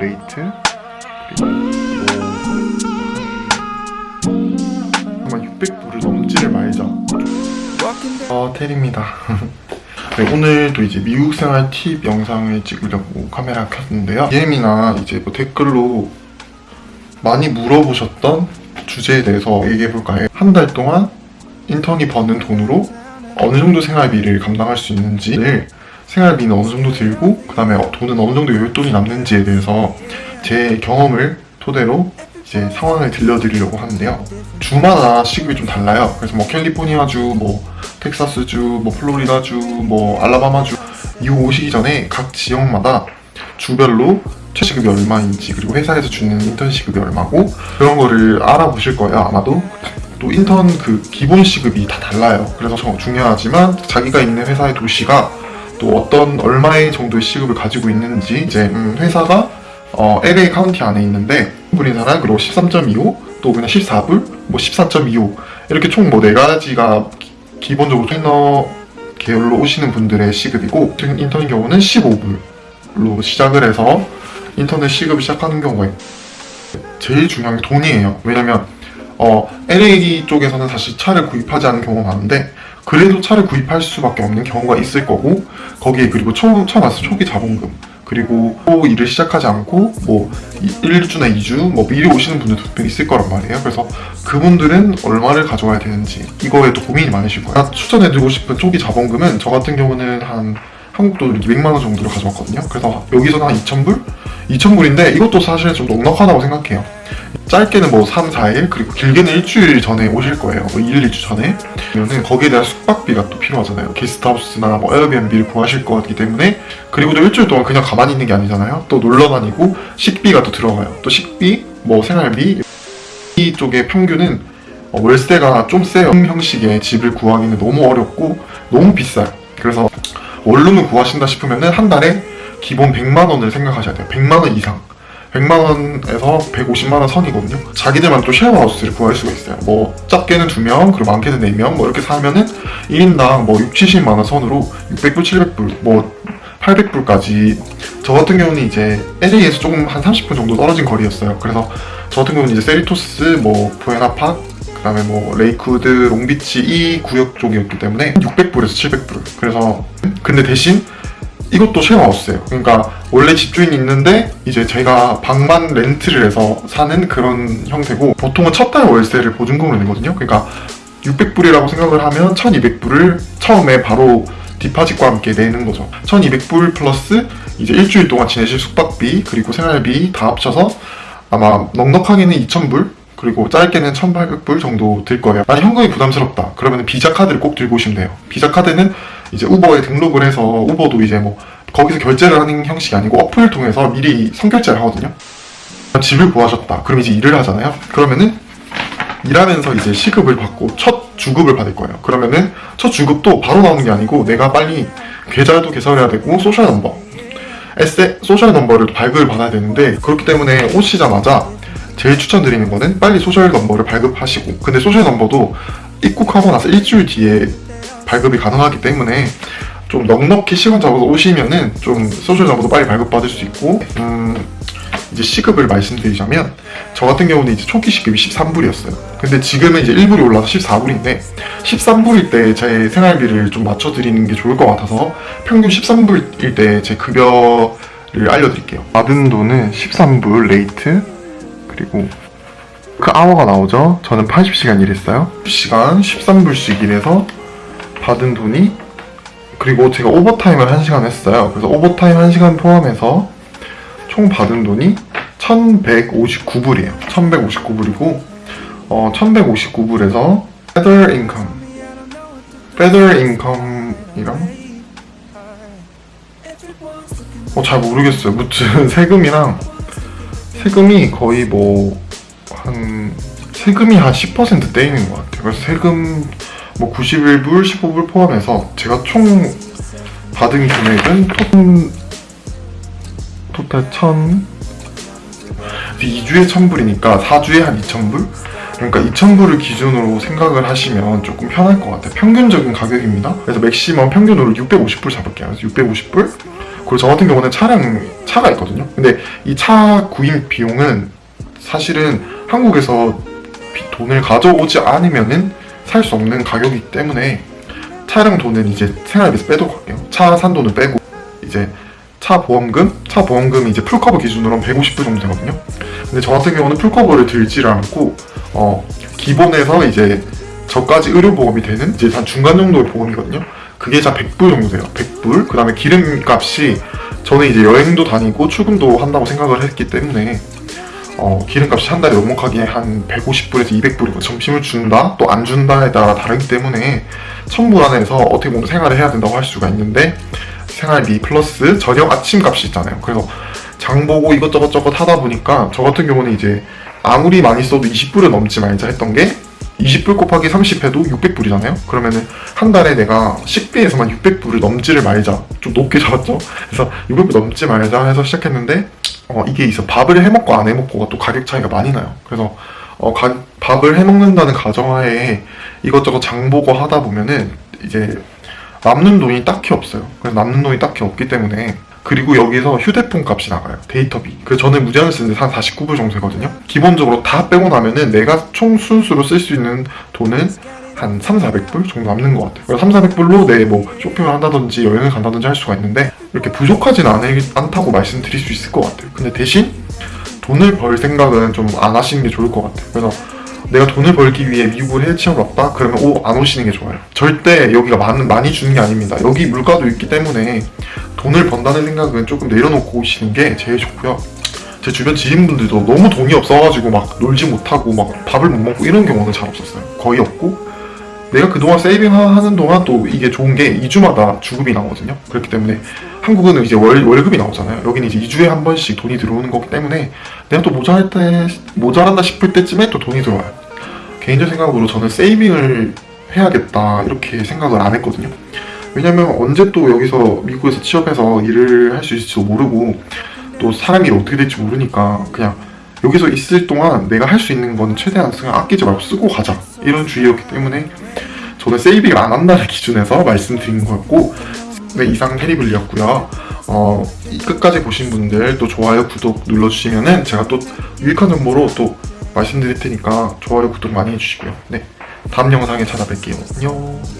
rate 그리고 이거 아마 600불을 넘지를 말자. 어 테리입니다. 네, 오늘도 이제 미국 생활 팁 영상을 찍으려고 카메라 켰는데요. DM이나 이제 뭐 댓글로 많이 물어보셨던 주제에 대해서 얘기해볼까요? 한 달 동안 인턴이 버는 돈으로 어느 정도 생활비를 감당할 수 있는지를 생활비는 어느 정도 들고 그 다음에 돈은 어느 정도 여윳돈이 남는지에 대해서 제 경험을 토대로 이제 상황을 들려드리려고 하는데요. 주마다 시급이 좀 달라요. 그래서 뭐 캘리포니아주, 뭐 텍사스주, 뭐 플로리다주, 뭐 알라바마주 미국 오시기 전에 각 지역마다 주별로 최시급이 얼마인지 그리고 회사에서 주는 인턴 시급이 얼마고 그런 거를 알아보실 거예요 아마도. 또 인턴 그 기본 시급이 다 달라요. 그래서 정- 중요하지만 자기가 있는 회사의 도시가 또 어떤 얼마의 정도의 시급을 가지고 있는지 이제 음, 회사가 어, LA 카운티 안에 있는데 우리나라 그리고 13.25 또 그냥 14불 뭐14.25 이렇게 총 뭐 네 가지가 기- 기본적으로 trainee 계열로 오시는 분들의 시급이고 인턴의 경우는 15불로 시작을 해서 인턴의 시급을 시작하는 경우가 있- 제일 중요한 게 돈이에요. 왜냐면 어, LA 쪽에서는 사실 차를 구입하지 않는 경우가 많은데 그래도 차를 구입할 수밖에 없는 경우가 있을 거고 거기에 그리고 처음 처음 왔을 때 초기 자본금 그리고 또 일을 시작하지 않고 뭐 1주나 2주 뭐 미리 오시는 분들도 분명히 있을 거란 말이에요. 그래서 그분들은 얼마를 가져와야 되는지 이거에 또 고민이 많으실 거예요. 추천해드리고 싶은 초기 자본금은 저 같은 경우는 한 한국 돈으로 200만 원 정도를 가져왔거든요. 그래서 여기서는 한 2,000불? 2,000불인데 이것도 사실 좀 넉넉하다고 생각해요. 짧게는 뭐 3, 4일 그리고 길게는 일주일 전에 오실 거예요. 뭐 1, 2주 전에. 그러면 거기에 대한 숙박비가 또 필요하잖아요. 게스트하우스나 뭐 에어비앤비를 구하실 거기 때문에 그리고 또 일주일 동안 그냥 가만히 있는 게 아니잖아요. 또 놀러 다니고 식비가 또 들어가요. 또 식비, 뭐 생활비 이쪽의 평균은 어, 월세가 좀 세요. 형식의 집을 구하기는 너무 어렵고 너무 비싸요. 그래서 원룸을 구하신다 싶으면 은 한 달에 기본 100만 원을 생각하셔야 돼요. 100만 원 이상. 100만 원에서 150만 원 선이거든요. 자기들만 또 쉐어하우스를 구할 수가 있어요. 뭐 작게는 2명, 그리고 많게는 4명 뭐 이렇게 사면은 1인당 뭐 6, 70만 원 선으로 600불, 700불, 뭐 800불까지 저 같은 경우는 이제 LA에서 조금 한 30분 정도 떨어진 거리였어요. 그래서 저 같은 경우는 이제 세리토스, 뭐 부에나팍, 그다음에 뭐 레이크우드, 롱비치 이 구역 쪽이었기 때문에 600불에서 700불. 그래서 근데 대신 이것도 쉐어하우스예요. 그러니까 원래 집주인이 있는데 이제 제가 방만 렌트를 해서 사는 그런 형태고 보통은 첫 달 월세를 보증금으로 내거든요. 그러니까 600불이라고 생각을 하면 1200불을 처음에 바로 디파짓과 함께 내는 거죠. 1200불 플러스 이제 일주일 동안 지내실 숙박비 그리고 생활비 다 합쳐서 아마 넉넉하게는 2000불 그리고 짧게는 1800불 정도 들 거예요. 만약 현금이 부담스럽다. 그러면 비자 카드를 꼭 들고 오시면 돼요. 비자 카드는 이제 우버에 등록을 해서 우버도 이제 뭐 거기서 결제를 하는 형식이 아니고 어플 통해서 미리 선결제를 하거든요. 집을 구하셨다. 그럼 이제 일을 하잖아요. 그러면은 일하면서 이제 시급을 받고 첫 주급을 받을 거예요. 그러면은 첫 주급도 바로 나오는 게 아니고 내가 빨리 계좌도 개설해야 되고 social number, 에세 social number를 발급을 받아야 되는데 그렇기 때문에 오시자마자 제일 추천드리는 거는 빨리 social number를 발급하시고 근데 social number도 입국하고 나서 일주일 뒤에 발급이 가능하기 때문에 좀 넉넉히 시간 잡아서 오시면은 좀 social number도 빨리 발급받을 수 있고 음 이제 시급을 말씀드리자면 저 같은 경우는 이제 초기 시급이 13불이었어요. 근데 지금은 이제 1불이 올라서 14불인데 13불일 때 제 생활비를 좀 맞춰드리는 게 좋을 것 같아서 평균 13불일 때 제 급여를 알려드릴게요. 받은 돈은 13불 rate 그리고 그 아워가 나오죠. 저는 80시간 일했어요. 시간 13불씩 일해서 받은 돈이 그리고 제가 오버타임을 1시간 했어요. 그래서 오버타임 1시간 포함해서 총 받은 돈이 1159불이에요. 1159불이고 어, 1159불에서 feather income feather income이랑 어, 잘 모르겠어요. 무튼 세금이랑 세금이 거의 뭐 한 세금이 한 10% 떼이는 것 같아요. 그래서 세금 뭐 91불, 15불 포함해서 제가 총 받은 금액은 토, 토탈 1000 2주에 1000불이니까 4주에 한 2000불? 그러니까 2000불을 기준으로 생각을 하시면 조금 편할 것 같아요. 평균적인 가격입니다. 그래서 맥시멈 평균으로 650불 잡을게요. 그래서 650불 그리고 저 같은 경우는 차량 차가 있거든요. 근데 이 차 구입 비용은 사실은 한국에서 비- 돈을 가져오지 않으면은 살 수 없는 가격이기 때문에 차량 돈은 이제 생활비에서 빼도록 할게요. 차 산 돈은 빼고 이제 차 보험금, 차 보험금이 이제 full cover 기준으로는 150불 정도 되거든요. 근데 저 같은 경우는 full cover를 들지를 않고 어 기본에서 이제 저까지 의료보험이 되는 이제 한 중간 정도의 보험이거든요. 그게 한 100불 정도 돼요. 100불. 그 다음에 기름값이 저는 이제 여행도 다니고 출근도 한다고 생각을 했기 때문에 어, 기름값이 한 달에 넉넉하게 한 150불에서 200불이고 점심을 준다 또 안 준다에 따라 다르기 때문에 1000불 안에서 어떻게 보면 생활을 해야 된다고 할 수가 있는데 생활비 플러스 저녁 아침 값이 있잖아요. 그래서 장 보고 이것저것 저것 하다 보니까 저 같은 경우는 이제 아무리 많이 써도 20불은 넘지 말자 했던 게 20불 곱하기 30 해도 600불이잖아요. 그러면은 한 달에 내가 식비에서만 600불을 넘지를 말자. 좀 높게 잡았죠. 그래서 600불 넘지 말자 해서 시작했는데 어, 이게 있어. 밥을 해 먹고 안 해 먹고가 또 가격 차이가 많이 나요. 그래서 어, 가- 밥을 해 먹는다는 가정하에 이것저것 장 보고 하다 보면은 이제 남는 돈이 딱히 없어요. 그래서 남는 돈이 딱히 없기 때문에 그리고 여기서 휴대폰 값이 나가요. 데이터비. 그래서 저는 무제한을 쓰는데 한 49불 정도 되거든요. 기본적으로 다 빼고 나면은 내가 총 순수로 쓸 수 있는 돈은 한 3, 400불 정도 남는 것 같아요. 그래서 3, 400불로 내 뭐 쇼핑을 한다든지 여행을 간다든지 할 수가 있는데 이렇게 부족하진 않, 않다고 말씀드릴 수 있을 것 같아요. 근데 대신 돈을 벌 생각은 좀 안 하시는 게 좋을 것 같아요. 그래서 내가 돈을 벌기 위해 미국을 해외 취업을 왔다? 그러면 오, 안 오시는 게 좋아요. 절대 여기가 많은, 많이 주는 게 아닙니다. 여기 물가도 있기 때문에 돈을 번다는 생각은 조금 내려놓고 오시는 게 제일 좋고요. 제 주변 지인분들도 너무 돈이 없어가지고 막 놀지 못하고 막 밥을 못 먹고 이런 경우는 잘 없었어요. 거의 없고 내가 그동안 세이빙 하는 동안 또 이게 좋은 게 2주마다 주급이 나오거든요. 그렇기 때문에 한국은 이제 월, 월급이 나오잖아요. 여기는 이제 2주에 한 번씩 돈이 들어오는 거기 때문에 내가 또 모자랄 때, 모자란다 싶을 때쯤에 또 돈이 들어와요. 개인적 생각으로 저는 세이빙을 해야겠다 이렇게 생각을 안 했거든요. 왜냐면 언제 또 여기서 미국에서 취업해서 일을 할 수 있을지도 모르고 또 사람 일이 어떻게 될지 모르니까 그냥 여기서 있을 동안 내가 할 수 있는 건 최대한 그냥 아끼지 말고 쓰고 가자 이런 주의였기 때문에 저는 세이빙을 안 한다는 기준에서 말씀드린 거였고 네 이상 테리블리였고요. 어, 이 끝까지 보신 분들 또 좋아요 구독 눌러주시면은 제가 또 유익한 정보로 또 말씀드릴 테니까 좋아요 구독 많이 해주시고요. 네 다음 영상에 찾아뵐게요. 안녕